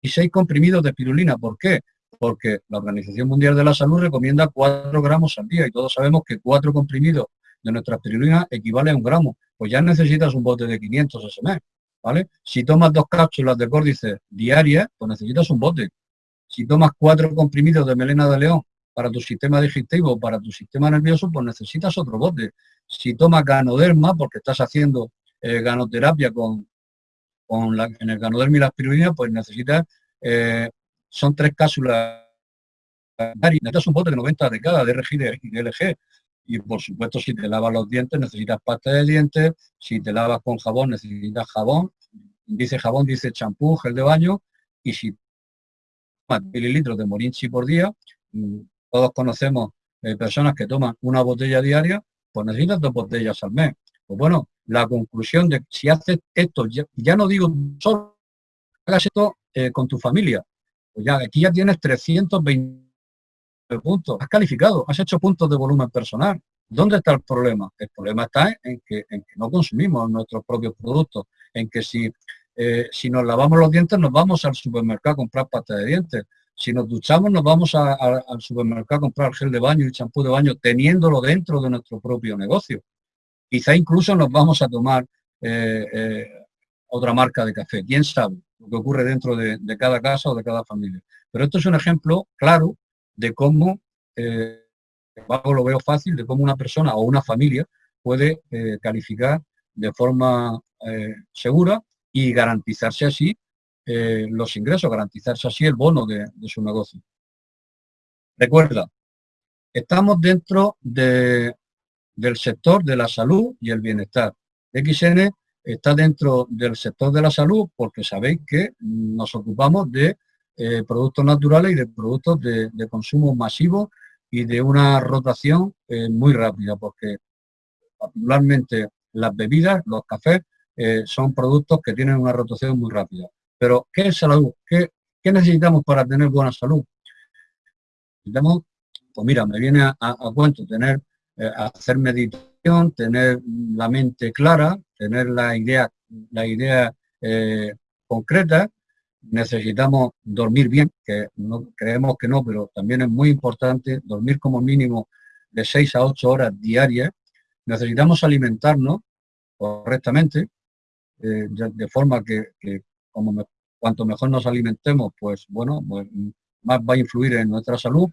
Y seis comprimidos de espirulina, ¿por qué? Porque la Organización Mundial de la Salud recomienda 4 gramos al día y todos sabemos que cuatro comprimidos de nuestra espirulina equivale a un gramo pues ya necesitas un bote de 500 ese mes, ¿vale? Si tomas dos cápsulas de córdice diarias, pues necesitas un bote. Si tomas cuatro comprimidos de melena de león para tu sistema digestivo, para tu sistema nervioso, pues necesitas otro bote. Si tomas ganoderma, porque estás haciendo eh, ganoterapia con, con la, en el ganoderma y la espirulina, pues necesitas, eh, son tres cápsulas necesitas un bote de 90 de cada, de RG y de LG. Y por supuesto, si te lavas los dientes, necesitas pasta de dientes. Si te lavas con jabón, necesitas jabón. Dice jabón, dice champú, gel de baño. Y si tomas mililitros de morinchi por día, mm, todos conocemos eh, personas que toman una botella diaria, pues necesitas dos botellas al mes. Pues bueno, la conclusión de si haces esto, ya, no digo solo, hagas esto eh, con tu familia. Pues ya aquí ya tienes 320 puntos, has calificado, has hecho puntos de volumen personal. ¿Dónde está el problema? El problema está en que, no consumimos nuestros propios productos, en que si, eh, si nos lavamos los dientes nos vamos al supermercado a comprar pasta de dientes. Si nos duchamos, nos vamos al supermercado a comprar gel de baño y champú de baño, teniéndolo dentro de nuestro propio negocio. Quizá incluso nos vamos a tomar eh, eh, otra marca de café. ¿Quién sabe lo que ocurre dentro de, cada casa o de cada familia? Pero esto es un ejemplo claro de cómo, eh, lo veo fácil, de cómo una persona o una familia puede calificar de forma segura y garantizarse así los ingresos, garantizarse así el bono de, su negocio. Recuerda, estamos dentro de, del sector de la salud y el bienestar. XN está dentro del sector de la salud porque sabéis que nos ocupamos de eh, productos naturales y de productos de, consumo masivo y de una rotación eh, muy rápida, porque particularmente las bebidas, los cafés, eh, son productos que tienen una rotación muy rápida. Pero, ¿qué es salud? ¿Qué, necesitamos para tener buena salud? Necesitamos, pues mira, me viene a, a cuento tener hacer meditación, tener la mente clara, tener la idea, la idea concreta. Necesitamos dormir bien, que no creemos que no, pero también es muy importante dormir como mínimo de 6 a 8 horas diarias. Necesitamos alimentarnos correctamente, eh, de, forma que, como cuanto mejor nos alimentemos, pues bueno, pues, más va a influir en nuestra salud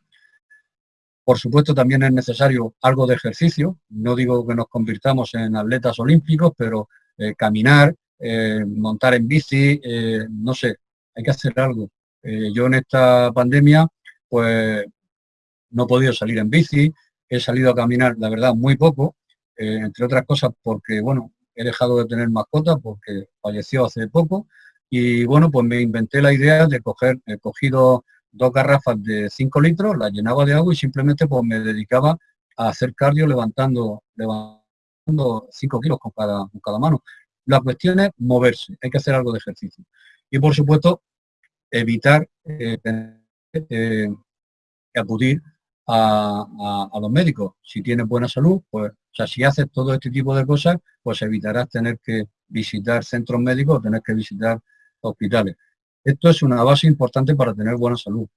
por supuesto, también es necesario algo de ejercicio. No digo que nos convirtamos en atletas olímpicos, pero eh, caminar, eh, montar en bici, no sé, hay que hacer algo. yo en esta pandemia, pues no he podido salir en bici, he salido a caminar, la verdad, muy poco, entre otras cosas porque, bueno, he dejado de tener mascota porque falleció hace poco y, bueno, pues me inventé la idea de coger, he cogido dos garrafas de 5 litros, las llenaba de agua y simplemente pues me dedicaba a hacer cardio levantando, levantando 5 kilos con cada, con cada mano. La cuestión es moverse, hay que hacer algo de ejercicio. Y por supuesto, evitar eh, eh, acudir a, los médicos. Si tienes buena salud, pues, o sea, si haces todo este tipo de cosas, pues evitarás tener que visitar centros médicos o tener que visitar hospitales. Esto es una base importante para tener buena salud.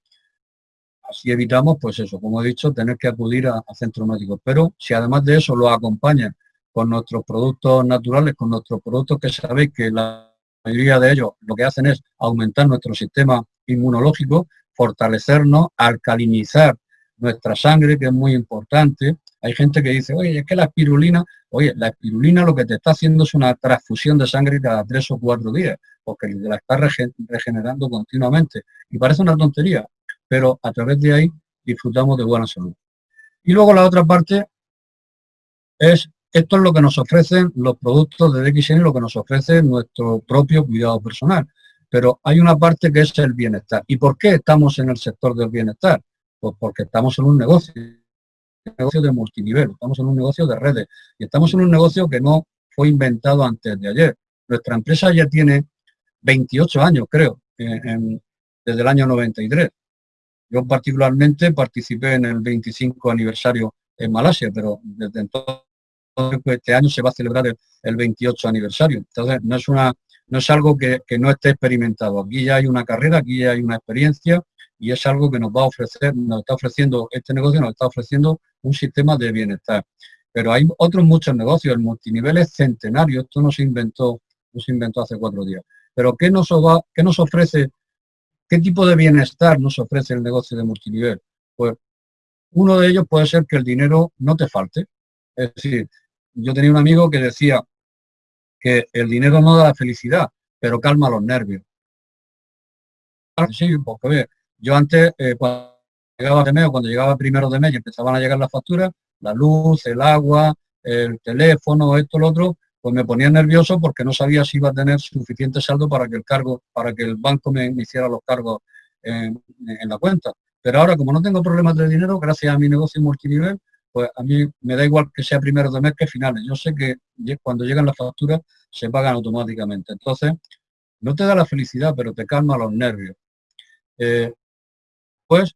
Así evitamos, pues eso, como he dicho, tener que acudir a, centros médicos. Pero si además de eso lo acompaña con nuestros productos naturales, con nuestros productos que sabéis que la mayoría de ellos lo que hacen es aumentar nuestro sistema inmunológico, fortalecernos, alcalinizar nuestra sangre, que es muy importante. Hay gente que dice, oye, es que la espirulina, oye, la espirulina lo que te está haciendo es una transfusión de sangre cada tres o cuatro días porque la está regenerando continuamente. Y parece una tontería, pero a través de ahí disfrutamos de buena salud. Y luego la otra parte es, esto es lo que nos ofrecen los productos de DXN, lo que nos ofrece nuestro propio cuidado personal. Pero hay una parte que es el bienestar. ¿Y por qué estamos en el sector del bienestar? Pues porque estamos en un negocio, un negocio de multinivel, estamos en un negocio de redes y estamos en un negocio que no fue inventado antes de ayer. Nuestra empresa ya tiene 28 años, creo, desde el año 93. Yo particularmente participé en el 25 aniversario en Malasia, pero desde entonces este año se va a celebrar el, 28 aniversario. Entonces, no es, una, no es algo que, no esté experimentado. Aquí ya hay una carrera, aquí ya hay una experiencia y es algo que nos va a ofrecer, nos está ofreciendo este negocio, nos está ofreciendo un sistema de bienestar. Pero hay otros muchos negocios, el multinivel es centenario, esto no se inventó, no se inventó hace cuatro días. Pero ¿qué nos, qué nos ofrece, qué tipo de bienestar nos ofrece el negocio de multinivel? Pues uno de ellos puede ser que el dinero no te falte. Es decir, yo tenía un amigo que decía que el dinero no da la felicidad, pero calma los nervios. Sí, porque yo antes, eh, cuando llegaba de mes cuando llegaba primero de mes y empezaban a llegar las facturas, la luz, el agua, el teléfono, esto, lo otro, pues me ponía nervioso porque no sabía si iba a tener suficiente saldo para que el cargo, para que el banco me, hiciera los cargos en, la cuenta. Pero ahora, como no tengo problemas de dinero, gracias a mi negocio multinivel, pues a mí me da igual que sea primero de mes que finales. Yo sé que cuando llegan las facturas se pagan automáticamente. Entonces, no te da la felicidad, pero te calma los nervios. Eh, pues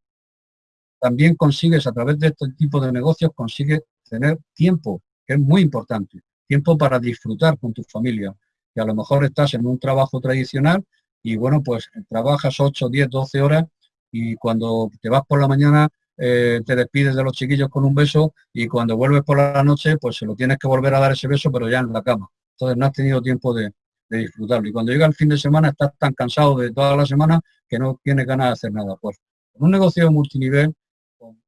también consigues, a través de este tipo de negocios, consigues tener tiempo, que es muy importante tiempo para disfrutar con tu familia. Que a lo mejor estás en un trabajo tradicional y bueno, pues trabajas 8, 10, 12 horas y cuando te vas por la mañana eh, te despides de los chiquillos con un beso y cuando vuelves por la noche, pues se lo tienes que volver a dar ese beso, pero ya en la cama. Entonces no has tenido tiempo de, disfrutarlo. Y cuando llega el fin de semana estás tan cansado de toda la semana que no tienes ganas de hacer nada. Pues en un negocio multinivel,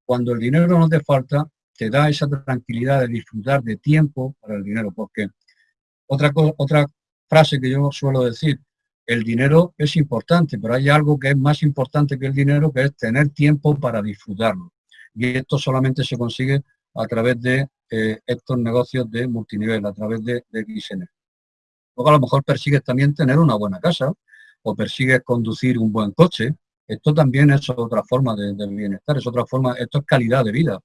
cuando el dinero no te falta, te da esa tranquilidad de disfrutar de tiempo para el dinero. Porque otra, otra frase que yo suelo decir, el dinero es importante, pero hay algo que es más importante que el dinero, que es tener tiempo para disfrutarlo. Y esto solamente se consigue a través de eh, estos negocios de multinivel, a través de, de. Luego a lo mejor persigues también tener una buena casa o persigues conducir un buen coche. Esto también es otra forma de, bienestar, es otra forma, esto es calidad de vida.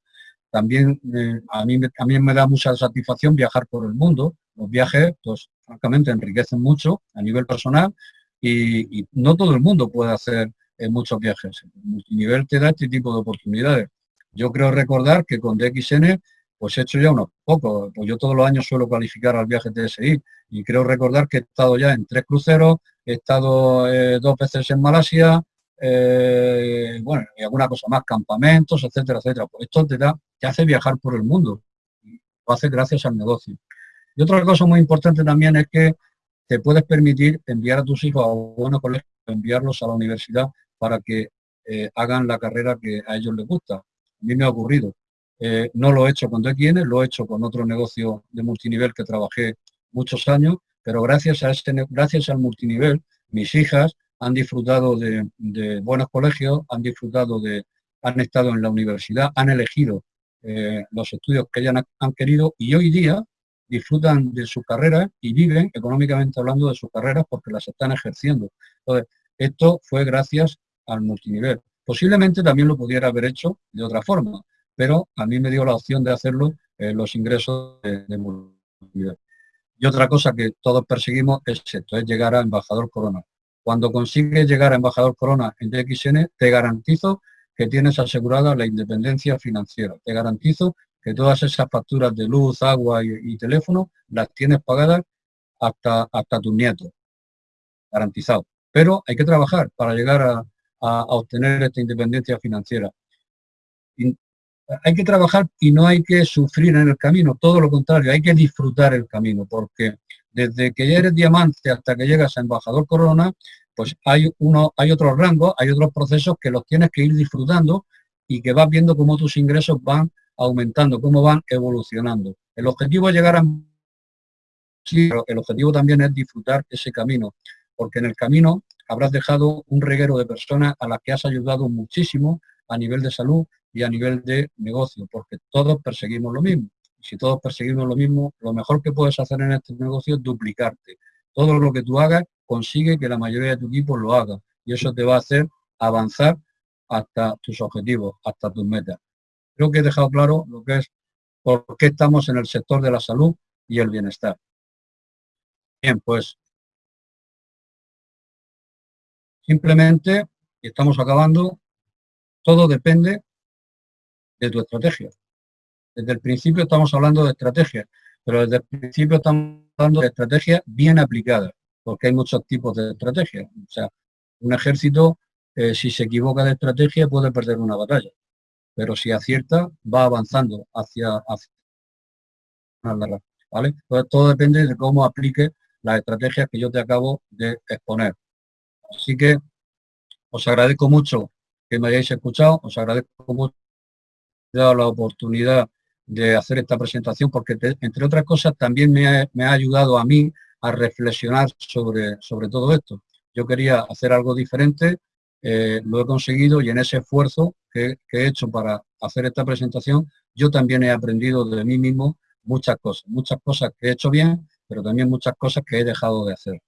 También eh, a, mí, a mí me da mucha satisfacción viajar por el mundo. Los viajes, pues francamente, enriquecen mucho a nivel personal y, no todo el mundo puede hacer eh, muchos viajes. El multinivel te da este tipo de oportunidades. Yo creo recordar que con DXN pues he hecho ya unos pocos. Pues yo todos los años suelo calificar al viaje TSI y creo recordar que he estado ya en tres cruceros, he estado eh, dos veces en Malasia, eh, bueno, y alguna cosa más, campamentos, etcétera, etcétera. Pues esto te da, te hace viajar por el mundo. Lo hace gracias al negocio. Y otra cosa muy importante también es que te puedes permitir enviar a tus hijos a buenos colegios, enviarlos a la universidad para que eh, hagan la carrera que a ellos les gusta. A mí me ha ocurrido. Eh, no lo he hecho con DXN, lo he hecho con otro negocio de multinivel que trabajé muchos años, pero gracias a este, gracias al multinivel, mis hijas han disfrutado de, buenos colegios, han disfrutado de, han estado en la universidad, han elegido eh, los estudios que ellas han, querido y hoy día disfrutan de su carrera y viven económicamente hablando de sus carreras porque las están ejerciendo. Entonces, esto fue gracias al multinivel. Posiblemente también lo pudiera haber hecho de otra forma, pero a mí me dio la opción de hacerlo en los ingresos de, multinivel. Y otra cosa que todos perseguimos es esto, es llegar a embajador corona. Cuando consigues llegar a embajador corona en DXN, te garantizo que tienes asegurada la independencia financiera. Te garantizo que todas esas facturas de luz, agua y, teléfono las tienes pagadas hasta, hasta tus nietos. Garantizado. Pero hay que trabajar para llegar a, obtener esta independencia financiera hay que trabajar y no hay que sufrir en el camino, todo lo contrario, hay que disfrutar el camino, porque desde que eres diamante hasta que llegas a embajador corona, pues hay, uno, hay otros rangos, hay otros procesos que los tienes que ir disfrutando y que vas viendo cómo tus ingresos van aumentando, cómo van evolucionando. El objetivo es llegar a... Sí, pero el objetivo también es disfrutar ese camino, porque en el camino habrás dejado un reguero de personas a las que has ayudado muchísimo a nivel de salud, y a nivel de negocio, porque todos perseguimos lo mismo. Si todos perseguimos lo mismo, lo mejor que puedes hacer en este negocio es duplicarte. Todo lo que tú hagas consigue que la mayoría de tu equipo lo haga y eso te va a hacer avanzar hasta tus objetivos, hasta tus metas. Creo que he dejado claro lo que es por qué estamos en el sector de la salud y el bienestar. Bien, pues simplemente, estamos acabando, todo depende de tu estrategia. Desde el principio estamos hablando de estrategia, pero desde el principio estamos hablando de estrategia bien aplicada, porque hay muchos tipos de estrategia. O sea, un ejército, eh, si se equivoca de estrategia, puede perder una batalla, pero si acierta, va avanzando hacia, hacia ¿vale? Entonces todo depende de cómo aplique las estrategias que yo te acabo de exponer. Así que os agradezco mucho que me hayáis escuchado, os agradezco mucho dado la oportunidad de hacer esta presentación porque, entre otras cosas, también me ha, ayudado a mí a reflexionar sobre, sobre todo esto. Yo quería hacer algo diferente, eh, lo he conseguido y en ese esfuerzo que, que, he hecho para hacer esta presentación, yo también he aprendido de mí mismo muchas cosas, muchas cosas que he hecho bien, pero también muchas cosas que he dejado de hacer.